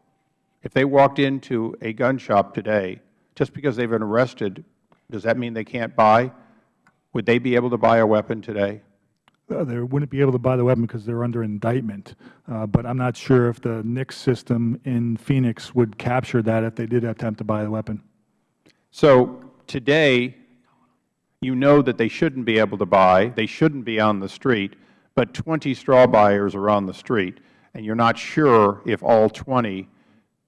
If they walked into a gun shop today just because they've been arrested, does that mean they can't buy? Would they be able to buy a weapon today? Uh, they wouldn't be able to buy the weapon because they're under indictment. Uh, but I'm not sure if the NICS system in Phoenix would capture that if they did attempt to buy the weapon. So today, you know that they shouldn't be able to buy, they shouldn't be on the street, but 20 straw buyers are on the street, and you're not sure if all 20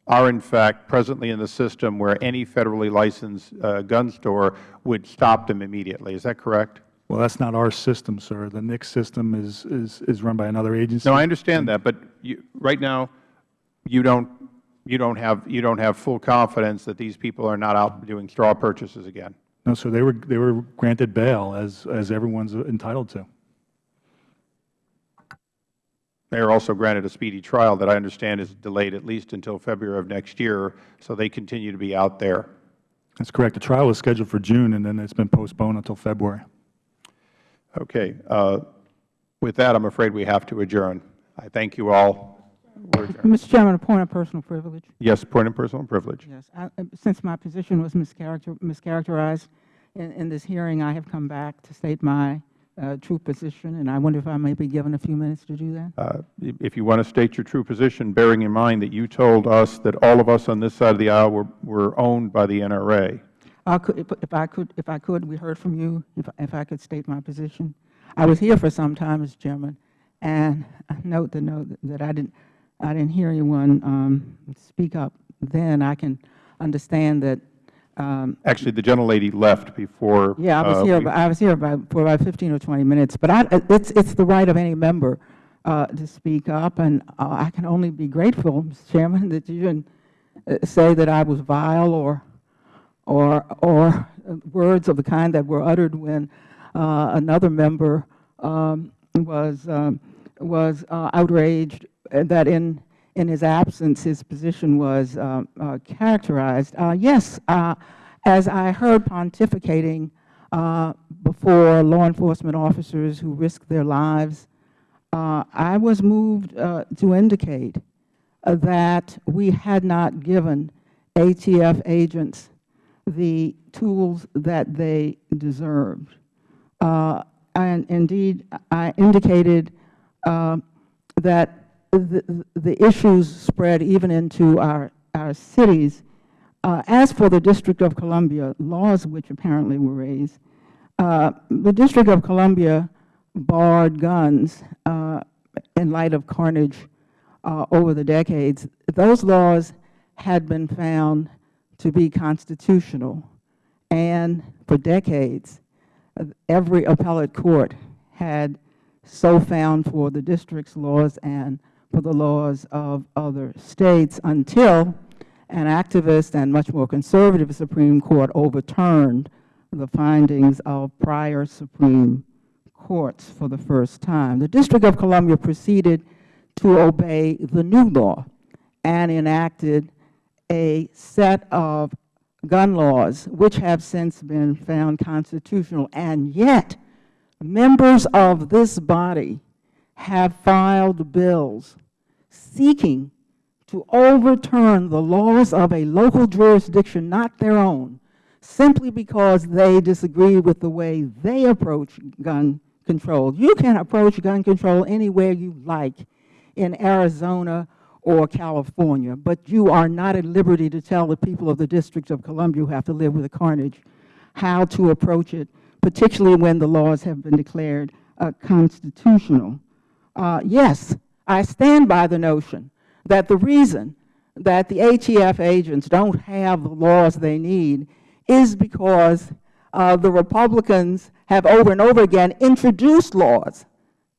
are in fact presently in the system where any federally licensed uh, gun store would stop them immediately. Is that correct? Well, that's not our system, sir. The NICS system is, is, is run by another agency. No, I understand that, but you, right now, you don't, you, don't have, you don't have full confidence that these people are not out doing straw purchases again. No, sir. They were, they were granted bail, as, as everyone's entitled to. They are also granted a speedy trial that I understand is delayed at least until February of next year, so they continue to be out there. That's correct. The trial was scheduled for June, and then it's been postponed until February. Okay. Uh, with that, I'm afraid we have to adjourn. I thank you all. Mr. Chairman, a point of personal privilege. Yes, point of personal privilege. Yes. I, since my position was mischaracter, mischaracterized in, in this hearing, I have come back to state my uh, true position, and I wonder if I may be given a few minutes to do that. Uh, if you want to state your true position, bearing in mind that you told us that all of us on this side of the aisle were, were owned by the NRA. I could, if, if, I could, if I could, we heard from you. If, if I could state my position, I was here for some time, Mr. Chairman, and I note the note that I didn't, I didn't hear anyone um, speak up. Then I can understand that um, Actually, the gentlelady left before. Yeah, I was uh, here. I was here about, for about 15 or 20 minutes. But I, it's it's the right of any member uh, to speak up, and uh, I can only be grateful, Mr. Chairman, that you didn't uh, say that I was vile or or or words of the kind that were uttered when uh, another member um, was um, was uh, outraged that in in his absence, his position was uh, uh, characterized. Uh, yes, uh, as I heard pontificating before law enforcement officers who risked their lives, I was moved to indicate that we had not given ATF agents the tools that they deserved. Uh, and indeed, I indicated uh, that the, the issues spread even into our, our cities. Uh, as for the District of Columbia, laws which apparently were raised, uh, the District of Columbia barred guns uh, in light of carnage uh, over the decades. Those laws had been found to be constitutional, and for decades, every appellate court had so found for the district's laws and for the laws of other states until an activist and much more conservative Supreme Court overturned the findings of prior Supreme Courts for the first time. The District of Columbia proceeded to obey the new law and enacted a set of gun laws which have since been found constitutional. And yet, members of this body have filed bills seeking to overturn the laws of a local jurisdiction, not their own, simply because they disagree with the way they approach gun control. You can approach gun control anywhere you like in Arizona or California, but you are not at liberty to tell the people of the District of Columbia who have to live with the carnage how to approach it, particularly when the laws have been declared uh, constitutional. Uh, yes, I stand by the notion that the reason that the ATF agents don't have the laws they need is because uh, the Republicans have over and over again introduced laws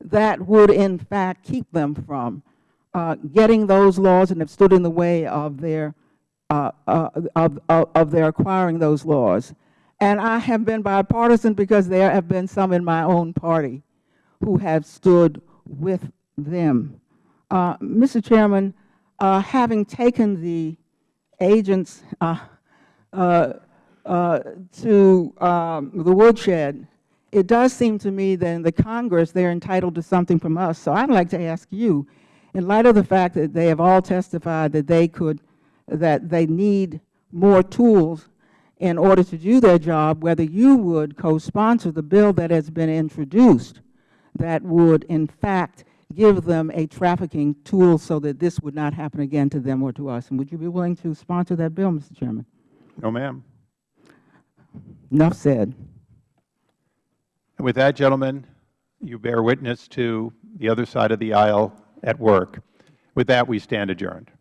that would in fact keep them from getting those laws and have stood in the way of their, uh, uh, of, of, their acquiring those laws. And I have been bipartisan because there have been some in my own party who have stood with them. Uh, Mr. Chairman, uh, having taken the agents uh, uh, uh, to um, the woodshed, it does seem to me that in the Congress they are entitled to something from us. So I'd like to ask you, in light of the fact that they have all testified that they could, that they need more tools in order to do their job, whether you would co-sponsor the bill that has been introduced that would in fact give them a trafficking tool so that this would not happen again to them or to us. And would you be willing to sponsor that bill, Mr. Chairman? No, ma'am. Enough said. And with that, gentlemen, you bear witness to the other side of the aisle at work. With that, we stand adjourned.